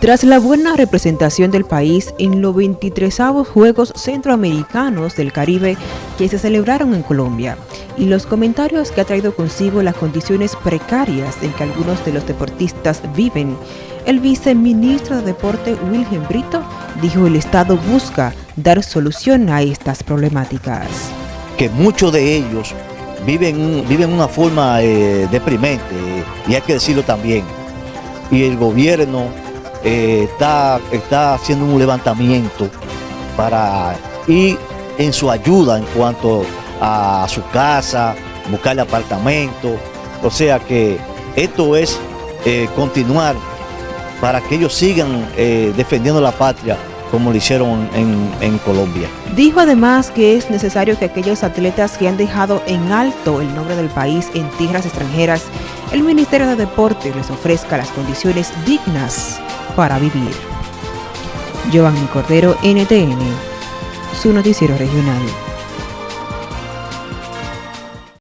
Tras la buena representación del país en los 23 Juegos Centroamericanos del Caribe que se celebraron en Colombia y los comentarios que ha traído consigo las condiciones precarias en que algunos de los deportistas viven, el viceministro de Deporte Wilhelm Brito dijo el Estado busca dar solución a estas problemáticas. Que muchos de ellos viven, viven una forma eh, deprimente y hay que decirlo también. Y el gobierno eh, está, está haciendo un levantamiento para ir en su ayuda en cuanto a su casa, buscarle apartamento. O sea que esto es eh, continuar para que ellos sigan eh, defendiendo la patria como lo hicieron en, Colombia. Dijo además que es necesario que aquellos atletas que han dejado en alto el nombre del país en tierras extranjeras, el Ministerio de Deporte les ofrezca las condiciones dignas para vivir. Giovanni Cordero, NTN, su noticiero regional.